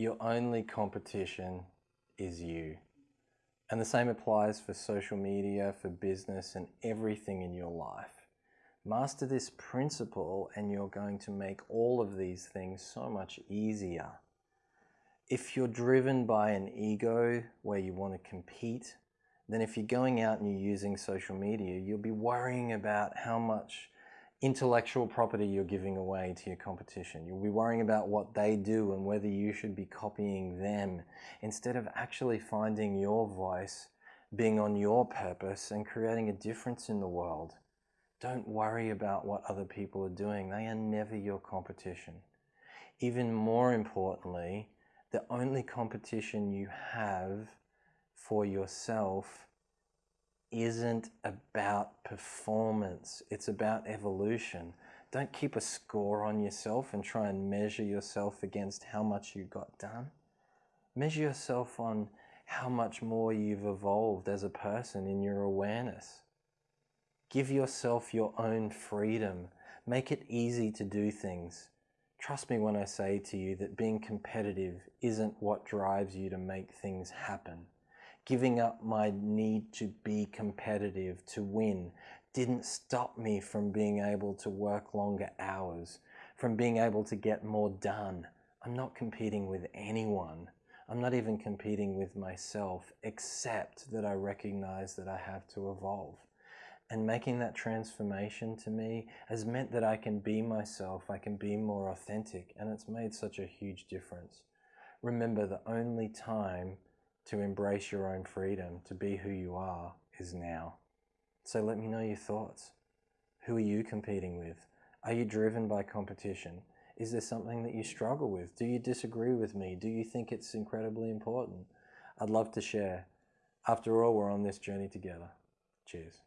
your only competition is you. And the same applies for social media, for business, and everything in your life. Master this principle, and you're going to make all of these things so much easier. If you're driven by an ego where you want to compete, then if you're going out and you're using social media, you'll be worrying about how much intellectual property you're giving away to your competition. You'll be worrying about what they do and whether you should be copying them instead of actually finding your voice, being on your purpose and creating a difference in the world. Don't worry about what other people are doing. They are never your competition. Even more importantly, the only competition you have for yourself isn't about performance, it's about evolution. Don't keep a score on yourself and try and measure yourself against how much you got done. Measure yourself on how much more you've evolved as a person in your awareness. Give yourself your own freedom. Make it easy to do things. Trust me when I say to you that being competitive isn't what drives you to make things happen giving up my need to be competitive, to win, didn't stop me from being able to work longer hours, from being able to get more done. I'm not competing with anyone. I'm not even competing with myself, except that I recognize that I have to evolve. And making that transformation to me has meant that I can be myself, I can be more authentic, and it's made such a huge difference. Remember, the only time to embrace your own freedom, to be who you are, is now. So let me know your thoughts. Who are you competing with? Are you driven by competition? Is there something that you struggle with? Do you disagree with me? Do you think it's incredibly important? I'd love to share. After all, we're on this journey together. Cheers.